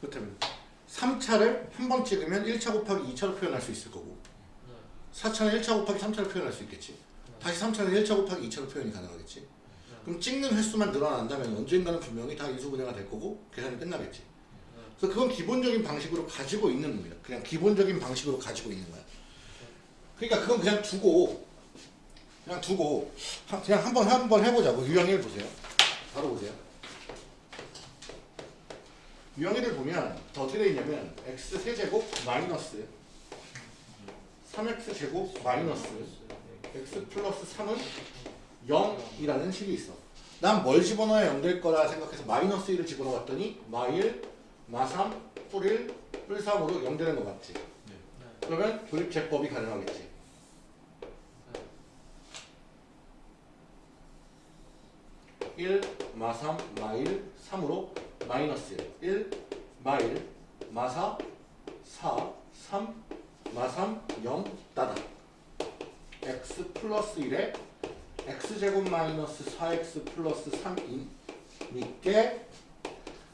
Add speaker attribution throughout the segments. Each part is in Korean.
Speaker 1: 그렇다면 3차를 한 번 찍으면 1차 곱하기 2차로 표현할 수 있을 거고 4차는 1차 곱하기 3차로 표현할 수 있겠지. 다시 3차는 1차 곱하기 2차로 표현이 가능하겠지. 그럼 찍는 횟수만 늘어난다면 언젠가는 분명히 다 인수분해가 될 거고 계산이 끝나겠지. 그래서 그건 기본적인 방식으로 가지고 있는 겁니다. 그냥 기본적인 방식으로 가지고 있는 거야 그러니까 그건 그냥 두고 그냥 두고 하- 그냥 한번 한번 해보자고 유형 1 보세요 바로 보세요 유형 1을 보면 더 어떻게 되어 있냐면 x 세제곱 마이너스 3x 제곱 마이너스 x 플러스 3은 0이라는 식이 있어. 난 뭘 집어넣어야 0 될 거라 생각해서 마이너스 1을 집어넣었더니 마1, 마3, 뿔1, 뿔3으로 0 되는 거 맞지? 그러면 조립제법이 가능하겠지. 일 마3, 마 1, 3으로 마이너스 1, 1, 마 1, 마 4, 4, 3, 마 3, 0, 따다. x 플러스 1에 x제곱 마이너스 4x 플러스 3이니까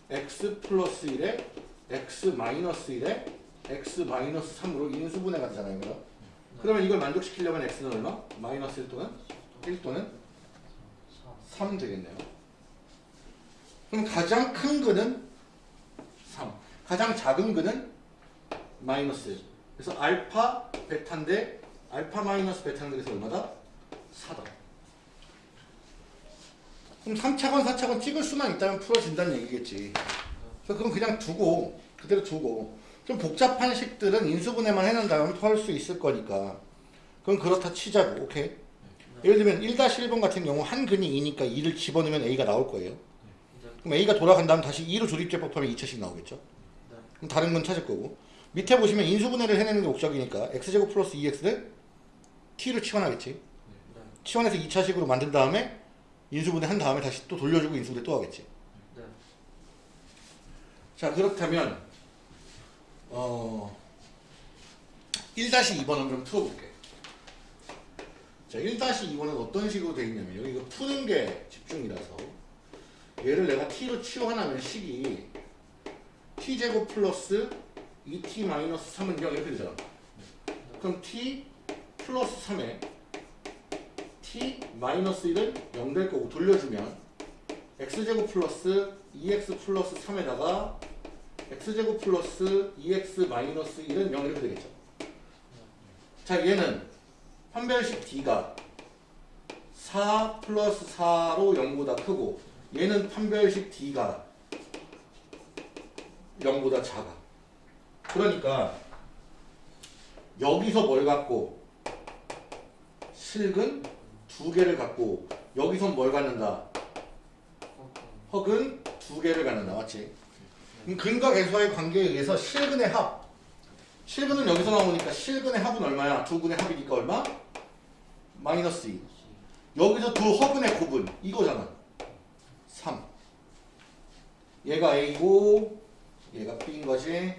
Speaker 1: x 플러스 1에 x 마이너스 1에 x 마이너스 3으로 인수분해가 되잖아요. 그러면 이걸 만족시키려면 x는 얼마? 마이너스 1 또는 1 또는 3 되겠네요. 그럼 가장 큰 근은 3. 가장 작은 근은 마이너스 1. 그래서 알파 베타인데 알파 마이너스 베타는 그래서 얼마다? 4다. 그럼 3차건 4차건 찍을 수만 있다면 풀어진다는 얘기겠지. 그래서 그럼 그냥 두고 그대로 두고 좀 복잡한 식들은 인수분해만 해놓는다면 풀수 있을 거니까 그럼 그렇다 치자고 오케이? 예를 들면 1-1번 같은 경우 한 근이 2니까 2를 집어넣으면 A가 나올 거예요. 그럼 A가 돌아간 다음 다시 2로 조립제법하면 2차씩 나오겠죠? 그럼 다른 건 찾을 거고 밑에 보시면 인수분해를 해내는 게 목적이니까 x제곱 플러스 2x를 t로 치환하겠지. 치환해서 2차식으로 만든 다음에 인수분해 한 다음에 다시 또 돌려주고 인수분해 또 하겠지. 자 그렇다면 어 1-2번은 좀 풀어볼게. 자 1-2번은 어떤 식으로 되어 있냐면 여기 이거 푸는 게 집중이라서 얘를 내가 t로 치환하면 식이 t제곱 플러스 2t 마이너스 3은 0 이렇게 되잖아. 그럼 t 플러스 3에 t 마이너스 1은 0 될 거고 돌려주면 x제곱 플러스 2x 플러스 3에다가 x제곱 플러스 2x 마이너스 1은 0 이렇게 되겠죠. 자 얘는 판별식 d가 4 플러스 4로 0보다 크고 얘는 판별식 d가 0보다 작아. 그러니까 여기서 뭘 갖고 실근 두 개를 갖고 여기선 뭘 갖는다? 헉은 두 개를 갖는다. 맞지? 근과 계수와의 관계에 의해서 실근의 합 실근은 여기서 나오니까 실근의 합은 얼마야? 두 근의 합이니까 얼마? 마이너스 2 여기서 두 허근의 곱은 이거잖아 3 얘가 A고 얘가 B인 거지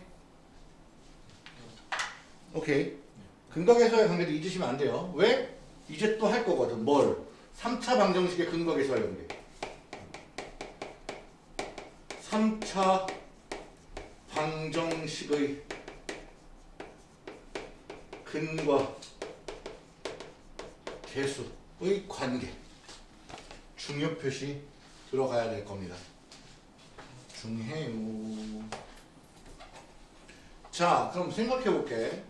Speaker 1: 오케이 근각에서의 관계도 잊으시면 안 돼요 왜? 이제 또 할 거거든 뭘? 3차 방정식의 근각에서의 관계 3차 방정식의 근과 개수의 관계 중요 표시 들어가야 될 겁니다. 중해요. 자, 그럼 생각해 볼게.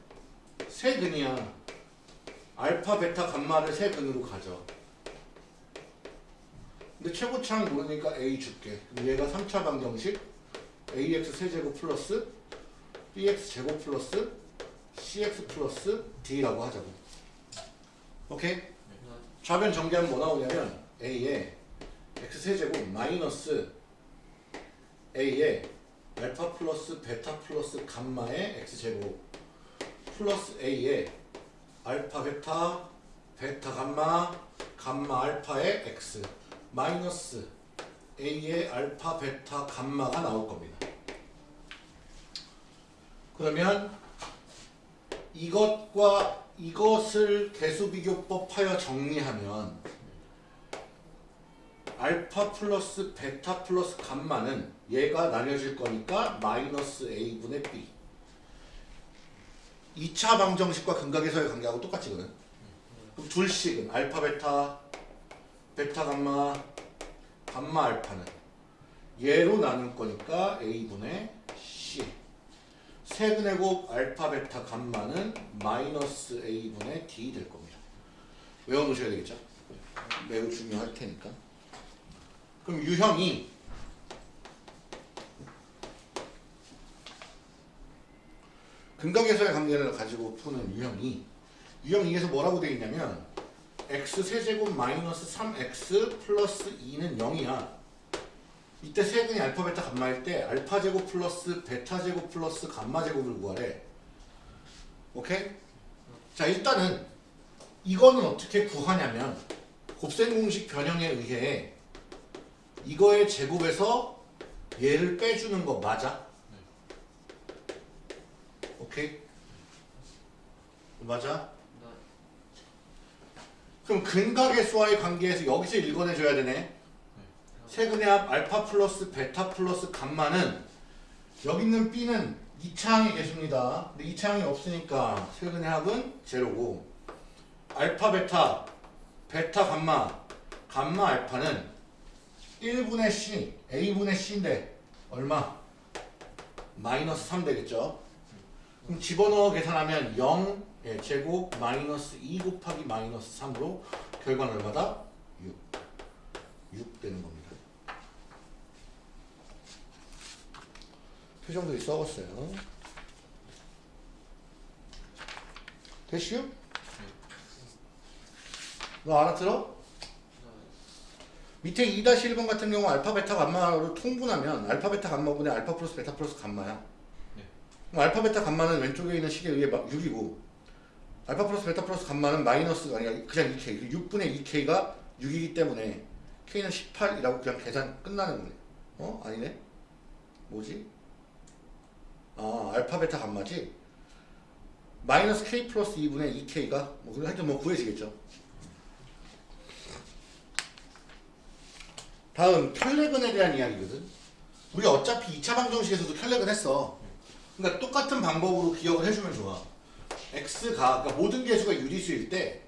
Speaker 1: 세 근이야. 알파, 베타, 감마를 세 근으로 가져. 근데 최고차는 모르니까 A 줄게. 얘가 3차 방정식 AX 세제곱 플러스 BX 제곱 플러스 CX 플러스 D라고 하자고. 오케이? 좌변 전개하면 뭐 나오냐면 A에 X세제곱 마이너스 A에 알파 플러스 베타 플러스 감마의 X제곱 플러스 A에 알파 베타 베타 감마 감마 알파의 X 마이너스 A의 알파 베타 감마가 나올 겁니다. 그러면 이것과 이것을 계수비교법하여 정리하면 알파 플러스 베타 플러스 감마는 얘가 나뉘어질 거니까 마이너스 a분의 b. 2차 방정식과 근과 계수의 관계하고 똑같이거든. 그럼 둘씩은 알파 베타 베타 감마 감마 알파는 얘로 나눌 거니까 a분의 c 세근의 곱 알파 베타 감마는 마이너스 a분의 d 될 겁니다. 외워놓으셔야 되겠죠? 매우 중요할 테니까. 그럼 유형이 근과 계수의 관계를 가지고 푸는 유형이 유형 2에서 뭐라고 되어 있냐면 x 세제곱 마이너스 3x 플러스 2는 0이야 이때 세 근이 알파 베타 감마일 때 알파 제곱 플러스 베타 제곱 플러스 감마 제곱을 구하래 오케이? 자 일단은 이거는 어떻게 구하냐면 곱셈 공식 변형에 의해 이거의 제곱에서 얘를 빼주는 거 맞아? 오케이? 맞아? 그럼 근각의 수와의 관계에서 여기서 읽어내줘야 되네. 세근의 합 알파 플러스 베타 플러스 감마는 여기 있는 b는 2차항의 개수입니다. 근데 2차항이 없으니까 세근의 합은 제로고 알파 베타 베타 감마 감마 알파는 1분의 c a분의 c인데 얼마? 마이너스 3 되겠죠. 그럼 집어넣어 계산하면 0 예, 제곱 마이너스 2 곱하기 마이너스 3으로 결과는 얼마다? 6. 6 되는 겁니다. 표정들이 썩었어요. 됐슈? 너 알아들어? 밑에 2-1번 같은 경우 알파 베타 감마로 통분하면 알파 베타 감마분의 알파 플러스 베타 플러스 감마야. 그럼 알파 베타 감마는 왼쪽에 있는 식에 의해 6이고 알파 플러스 베타 플러스 감마는 마이너스가 아니라 그냥 2k 6분의 2k가 6이기 때문에 k는 18이라고 그냥 계산 끝나는 거네 어? 아니네 뭐지? 아 알파 베타 감마지 마이너스 k 플러스 2분의 2k가 뭐 하여튼 뭐 구해지겠죠 다음 혈렉은에 대한 이야기거든 우리 어차피 2차 방정식에서도 혈렉은 했어 그러니까 똑같은 방법으로 기억을 해주면 좋아. x가 그러니까 모든 개수가 유리수일 때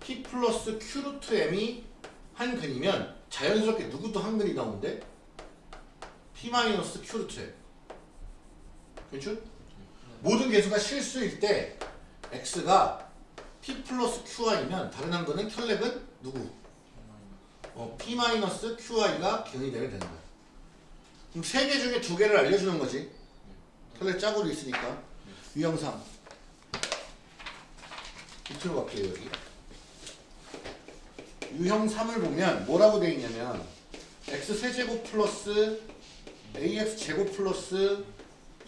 Speaker 1: p 플러스 q 루트 m이 한 근이면 자연스럽게 누구도 한 근이 나오는데 p 마이너스 q 루트 m. 그렇죠? 모든 개수가 실수일 때 x가 p 플러스 qi면 다른 한 근은 혈렉은 누구? 어, p 마이너스 qi가 기능이 되면 되는 거야. 그럼 세 개 중에 두 개를 알려주는 거지. 혈액 짝으로 있으니까 유형상 밑으로 갈게요 여기 유형 3을 보면 뭐라고 되어 있냐면 x 세제곱 플러스 ax 제곱 플러스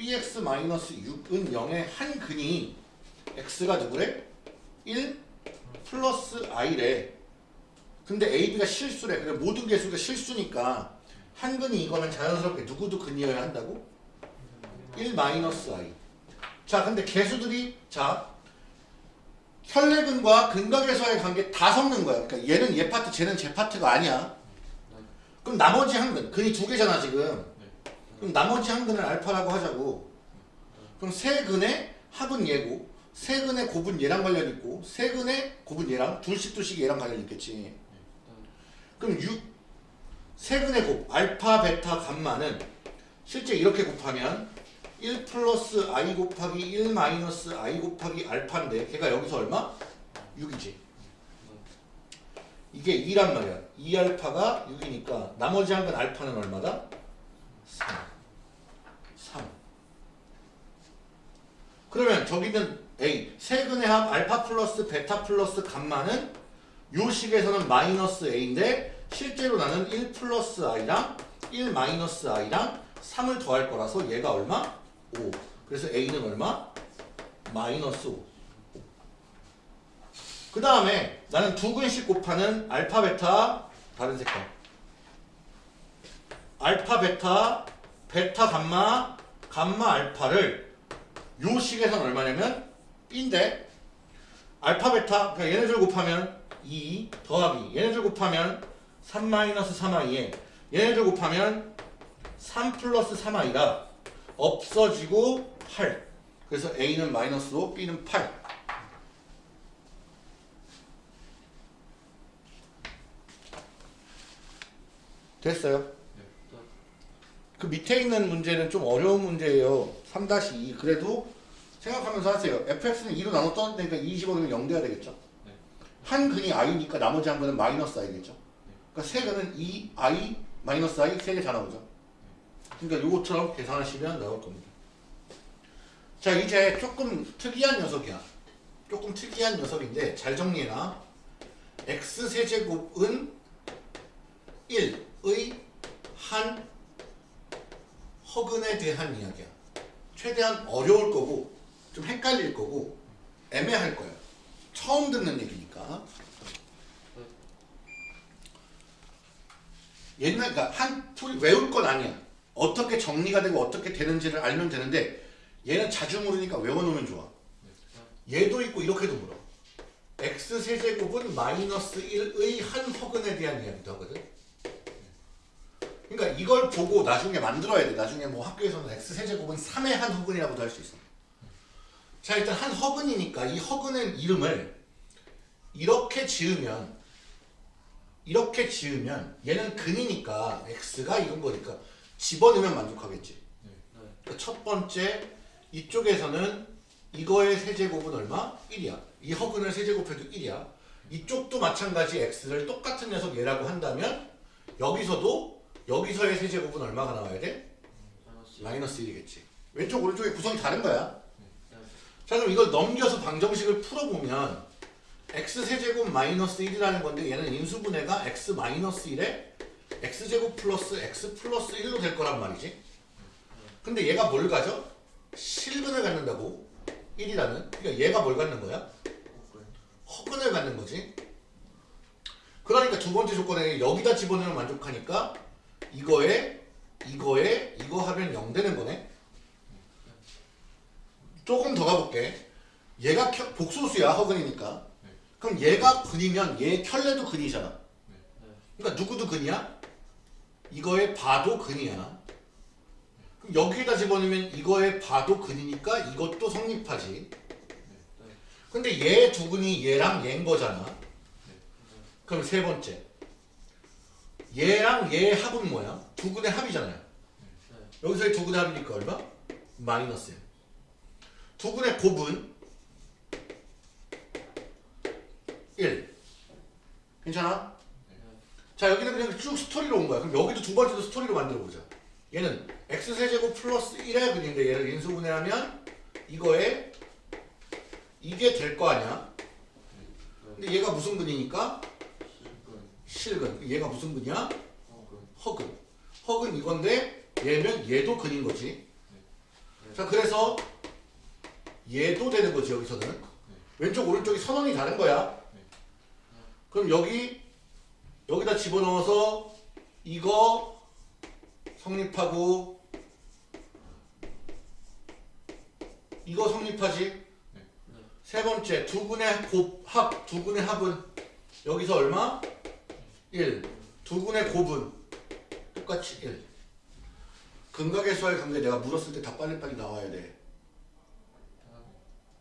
Speaker 1: bx 마이너스 6은 0의 한 근이 x가 누구래? 1 플러스 i래 근데 ab가 실수래 그러니까 모든 개수가 실수니까 한 근이 이거면 자연스럽게 누구도 근이어야 한다고? 1 마이너스 i. 자, 근데 개수들이 자 혈내근과 근각에서의 관계 다 섞는 거야. 그러니까 얘는 얘 파트, 쟤는 제 파트가 아니야. 그럼 나머지 한 근, 근이 두 개잖아 지금. 그럼 나머지 한 근을 알파라고 하자고. 그럼 세 근의 합은 얘고, 세 근의 곱은 얘랑 관련 있고, 세 근의 곱은 얘랑 둘씩 둘씩 얘랑 관련 있겠지. 그럼 6, 세 근의 곱, 알파, 베타, 감마는 실제 이렇게 곱하면 1 플러스 i 곱하기 1 마이너스 i 곱하기 알파인데 걔가 여기서 얼마? 6이지. 이게 2란 말이야. 2알파가 6이니까 나머지 한 건 알파는 얼마다? 3. 3. 그러면 저기는 A 세근의 합 알파 플러스 베타 플러스 감마는 요 식에서는 마이너스 A인데 실제로 나는 1 플러스 I랑 1 마이너스 I랑 3을 더할 거라서 얘가 얼마? 5. 그래서 A는 얼마? 마이너스 5. 그 다음에 나는 두 근씩 곱하는 알파 베타 다른 색깔 알파 베타 베타 감마 감마 알파를 요 식에서는 얼마냐면 B인데 알파 베타 그러니까 얘네들 곱하면 2 더하기 얘네들 곱하면 3 마이너스 3i에 얘네들 곱하면 3 플러스 3i라 없어지고 8 그래서 A는 마이너스 5 B는 8 됐어요?
Speaker 2: 네.
Speaker 1: 그 밑에 있는 문제는 좀 어려운 문제예요. 3-2 그래도 생각하면서 하세요. fx는 2로 나눠 떠니까 2 집어넣으면 0 돼야 되겠죠.
Speaker 2: 네.
Speaker 1: 한 근이 i니까 나머지 한 근은 마이너스 i겠죠. 그러니까 세 근은 2 i 마이너스 i 세 개 다 나오죠. 그러니까 요것처럼 계산하시면 나올 겁니다. 자 이제 조금 특이한 녀석이야. 조금 특이한 녀석인데 잘 정리해놔. x 세제곱은 1의 한 허근에 대한 이야기야. 최대한 어려울 거고 좀 헷갈릴 거고 애매할 거야. 처음 듣는 얘기니까. 옛날 그러니까 한 외울 건 아니야. 어떻게 정리가 되고 어떻게 되는지를 알면 되는데 얘는 자주 물으니까 외워놓으면 좋아. 얘도 있고 이렇게도 물어. x 세제곱은 마이너스 1의 한 허근에 대한 이야기도 하거든. 그러니까 이걸 보고 나중에 만들어야 돼. 나중에 뭐 학교에서는 x 세제곱은 3의 한 허근이라고도 할 수 있어. 자 일단 한 허근이니까 이 허근의 이름을 이렇게 지으면 이렇게 지으면 얘는 근이니까 x가 이런 거니까 집어넣으면 만족하겠지. 그러니까 첫 번째 이쪽에서는 이거의 세제곱은 얼마? 1이야. 이 허근을 세제곱해도 1이야. 이쪽도 마찬가지 x를 똑같은 녀석 얘라고 한다면 여기서도 여기서의 세제곱은 얼마가 나와야 돼? 마이너스 1이겠지. 왼쪽 오른쪽의 구성이 다른 거야. 자 그럼 이걸 넘겨서 방정식을 풀어보면 x 세제곱 마이너스 1이라는 건데 얘는 인수분해가 x 마이너스 1에 x제곱 플러스 x 플러스 1로 될 거란 말이지. 근데 얘가 뭘 가져? 실근을 갖는다고 1이라는 그러니까 얘가 뭘 갖는 거야? 허근을 갖는 거지. 그러니까 두 번째 조건에 여기다 집어넣으면 만족하니까 이거에 이거에 이거 하면 0 되는 거네. 조금 더 가볼게. 얘가 켜- 복소수야 허근이니까. 그럼 얘가 근이면 얘 켤레도 근이잖아. 그러니까 누구도 근이야? 이거에 봐도 근이야. 그럼 여기에다 집어넣으면 이거에 봐도 근이니까 이것도 성립하지. 근데 얘 두 근이 얘랑 얘인 거잖아. 그럼 세 번째. 얘랑 얘의 합은 뭐야? 두 근의 합이잖아요. 여기서의 두 근의 합이니까 얼마? 마이너스 1. 두 근의 곱은 1. 괜찮아? 자 여기는 그냥 쭉 스토리로 온 거야. 그럼 여기도 두 번째도 스토리로 만들어 보자. 얘는 x 세제곱 플러스 1의 근인데 얘를 인수분해하면 이거에 이게 될 거 아니야? 근데 얘가 무슨 근이니까? 실근. 얘가 무슨 근이야? 허근. 허근 이건데 얘면 얘도 근인 거지. 자 그래서 얘도 되는 거지 여기서는. 왼쪽 오른쪽이 선언이 다른 거야. 그럼 여기 여기다 집어넣어서 이거 성립하고 이거 성립하지. 세 번째 두 분의 곱합 두 분의 합은 여기서 얼마? 1. 두 분의 곱은 똑같이 1. 근각의 수와의 관계 내가 물었을 때 다 빨리빨리 나와야 돼.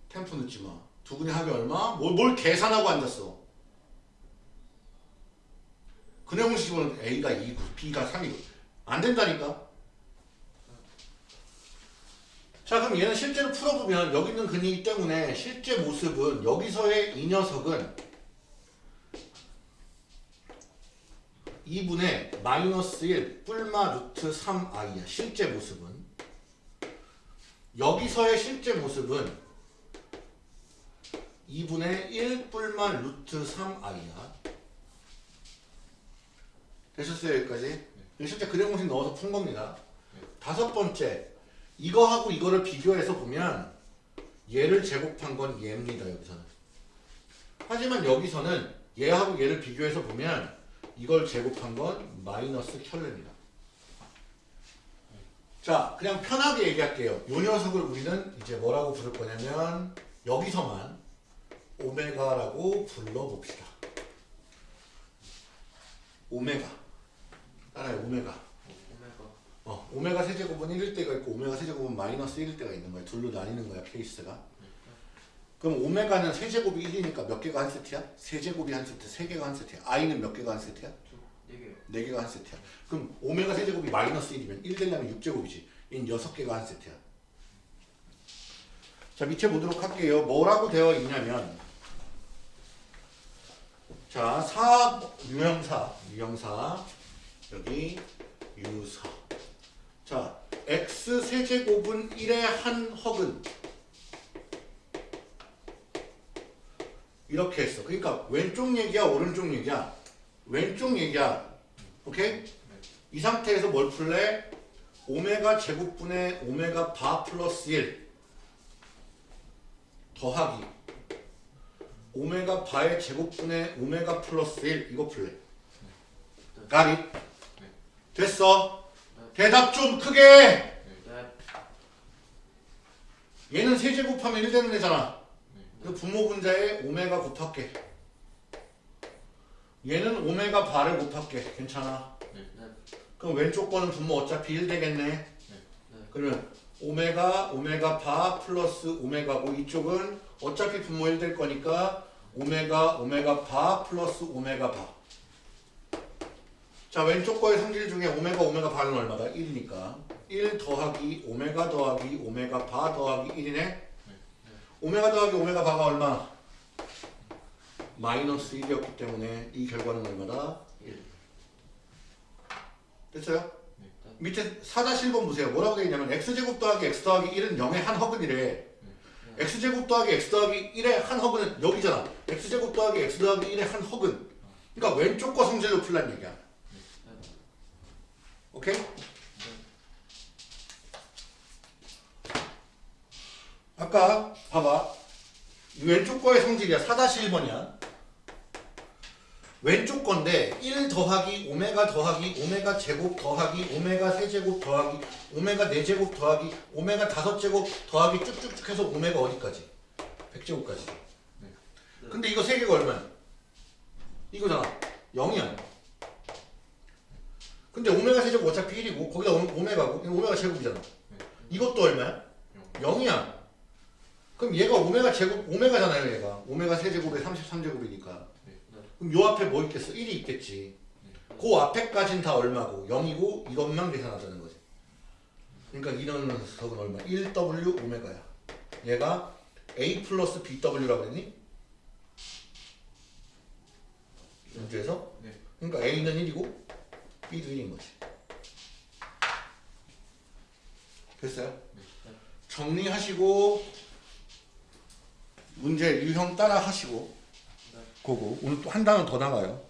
Speaker 1: 템포 늦지 마. 두 분의 합이 얼마? 뭘, 뭘 계산하고 앉았어. 근의 공식은 A가 2고 B가 3이고 안 된다니까. 자 그럼 얘는 실제로 풀어보면 여기 있는 근이기 때문에 실제 모습은 여기서의 이 녀석은 2분의 마이너스 1 뿔마 루트 3i야. 실제 모습은. 여기서의 실제 모습은 2분의 1 뿔마 루트 3i야. 되셨어요 여기까지? 실제 그래 공식 넣어서 푼 겁니다. 다섯 번째 이거하고 이거를 비교해서 보면 얘를 제곱한 건 얘입니다 여기서는. 하지만 여기서는 얘하고 얘를 비교해서 보면 이걸 제곱한 건 마이너스 켤레입니다 자 그냥 편하게 얘기할게요 요 녀석을 우리는 이제 뭐라고 부를 거냐면 여기서만 오메가라고 불러봅시다. 오메가. 따라해 오메가.
Speaker 2: 오메가
Speaker 1: 어, 오메가 세제곱은 1일 때가 있고 오메가 세제곱은 마이너스 1일 때가 있는 거야. 둘로 나뉘는 거야 케이스가. 그럼 오메가는 세제곱이 1이니까 몇 개가 한 세트야? 세제곱이 한 세트, 세 개가 한 세트야. i는 몇 개가 한 세트야?
Speaker 2: 네.
Speaker 1: 네 개가 한 세트야. 그럼 오메가 세제곱이 마이너스 1이면 1 되려면 6제곱이지. 인 6개가 한 세트야. 자 밑에 보도록 할게요. 뭐라고 되어 있냐면 자, 사 유형사, 유형사 여기 유사. 자, x 세제곱은 1의 한 허근 이렇게 했어. 그러니까 왼쪽 얘기야, 오른쪽 얘기야? 왼쪽 얘기야. 오케이? 이 상태에서 뭘 풀래? 오메가 제곱분의 오메가 바 플러스 1 더하기 오메가 바의 제곱분의 오메가 플러스 1 이거 풀래. 가리? 됐어. 대답 좀 크게.
Speaker 2: 네.
Speaker 1: 얘는 세제곱하면 1 되는 애잖아. 그 분모 분자에 오메가 곱할게. 얘는 오메가 바를 곱할게. 괜찮아.
Speaker 2: 네.
Speaker 1: 그럼 왼쪽 거는 분모 어차피 1 되겠네.
Speaker 2: 네.
Speaker 1: 그러면 오메가 오메가 바 플러스 오메가고 이쪽은 어차피 분모 1 될 거니까 오메가 오메가 바 플러스 오메가 바. 자 왼쪽 거의 성질 중에 오메가 오메가 바는 얼마다? 1이니까 1 더하기 오메가 더하기 오메가 바 더하기 1이네. 오메가 더하기 오메가 바가 얼마? 마이너스 1이었기 때문에 이 결과는 얼마다? 1. 됐어요?
Speaker 2: 네.
Speaker 1: 밑에 4-1번 보세요. 뭐라고 되어 있냐면 x제곱 더하기 x 더하기 1은 0의 한 허근이래. x제곱 더하기 x 더하기 1의 한 허근은 여기잖아. x제곱 더하기 x 더하기 1의 한 허근. 그러니까 왼쪽 거 성질로 풀란 얘기야. 오케이? 아까 봐봐. 이 왼쪽 거의 성질이야. 4-1번이야. 왼쪽 건데 1 더하기 오메가 더하기 오메가 제곱 더하기 오메가 세제곱 더하기 오메가 네제곱 더하기 오메가 다섯 제곱 더하기 쭉쭉쭉 해서 오메가 어디까지? 100제곱까지. 근데 이거 세 개가 얼마야? 이거잖아. 0이야. 근데 오메가 세제곱 어차피 1이고 거기다 오- 오메가고 이거 오메가 제곱이잖아. 이것도 얼마야? 0이야. 그럼 얘가 오메가 제곱 오메가잖아요, 얘가. 오메가 세제곱에 33제곱이니까. 그럼 요 앞에 뭐 있겠어? 1이 있겠지. 그 앞에까진 다 얼마고 0이고 이것만 계산하자는 거지. 그러니까 이런 녀석은 얼마? 1W 오메가야. 얘가 A 플러스 BW라고 했니? 문제에서?
Speaker 2: 네.
Speaker 1: 그러니까 A는 1이고 B도 1인 거지. 됐어요? 정리하시고 문제 유형 따라 하시고 그거 오늘 또 한 단어 더 나가요.